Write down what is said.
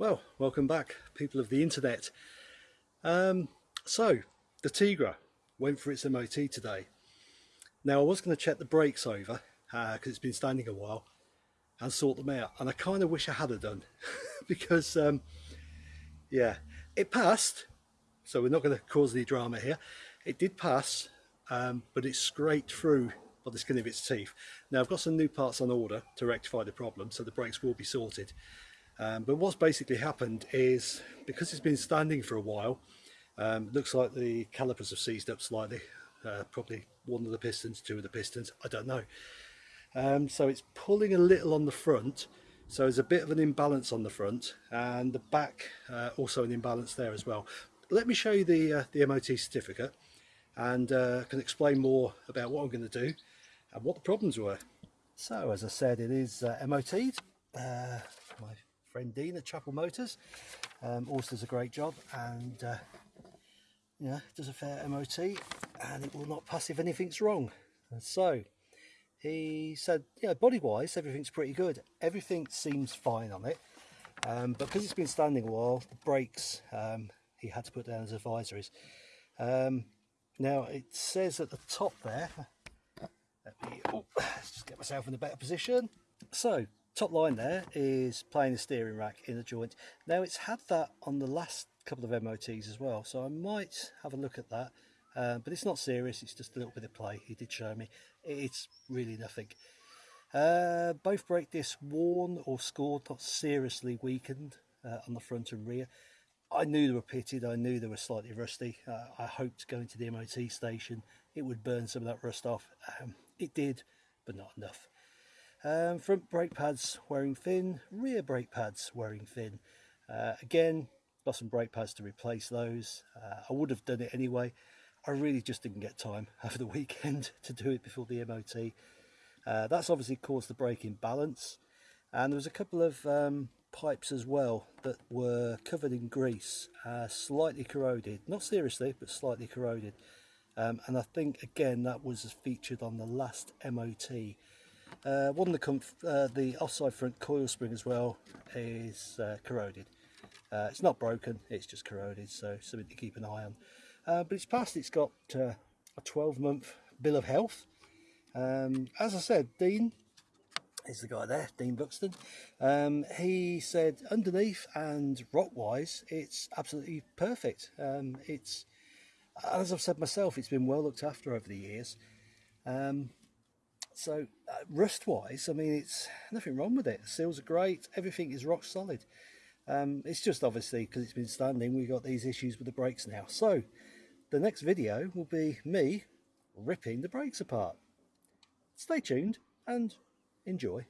Well, welcome back, people of the internet. Um, so, the Tigra went for its MOT today. Now, I was going to check the brakes over because uh, it's been standing a while and sort them out, and I kind of wish I had done because, um, yeah, it passed. So we're not going to cause any drama here. It did pass, um, but it scraped through by the skin of its teeth. Now I've got some new parts on order to rectify the problem, so the brakes will be sorted. Um, but what's basically happened is because it's been standing for a while, um, looks like the calipers have seized up slightly. Uh, probably one of the pistons, two of the pistons, I don't know. Um, so it's pulling a little on the front, so there's a bit of an imbalance on the front, and the back uh, also an imbalance there as well. Let me show you the uh, the MOT certificate, and uh, can explain more about what I'm going to do and what the problems were. So as I said, it is uh, MOT'd. Uh, my friend Dean at Chapel Motors. Um, also does a great job and uh, yeah, does a fair MOT and it will not pass if anything's wrong. And so he said, yeah, body wise, everything's pretty good. Everything seems fine on it. Um, but because it's been standing a while, the brakes um, he had to put down as advisories. Um, now it says at the top there, let me oh, let's just get myself in a better position. So top line there is playing the steering rack in the joint. Now it's had that on the last couple of MOTs as well, so I might have a look at that. Uh, but it's not serious, it's just a little bit of play. He did show me. It's really nothing. Uh, both brake discs worn or scored, not seriously weakened uh, on the front and rear. I knew they were pitted, I knew they were slightly rusty. Uh, I hoped going to the MOT station it would burn some of that rust off. Um, it did, but not enough. Um, front brake pads wearing thin, rear brake pads wearing thin. Uh, again, got some brake pads to replace those. Uh, I would have done it anyway. I really just didn't get time over the weekend to do it before the MOT. Uh, that's obviously caused the brake imbalance. And there was a couple of um, pipes as well that were covered in grease, uh, slightly corroded. Not seriously, but slightly corroded. Um, and I think, again, that was featured on the last MOT. Uh, one of the, uh, the offside front coil spring as well is uh, corroded. Uh, it's not broken, it's just corroded, so something to keep an eye on. Uh, but it's passed, it's got uh, a 12 month bill of health. Um, as I said, Dean is the guy there, Dean Buxton. Um, he said underneath and rock wise, it's absolutely perfect. Um, it's, as I've said myself, it's been well looked after over the years. Um, so uh, rust wise, I mean, it's nothing wrong with it. The seals are great. Everything is rock solid. Um, it's just obviously because it's been standing, we've got these issues with the brakes now. So the next video will be me ripping the brakes apart. Stay tuned and enjoy.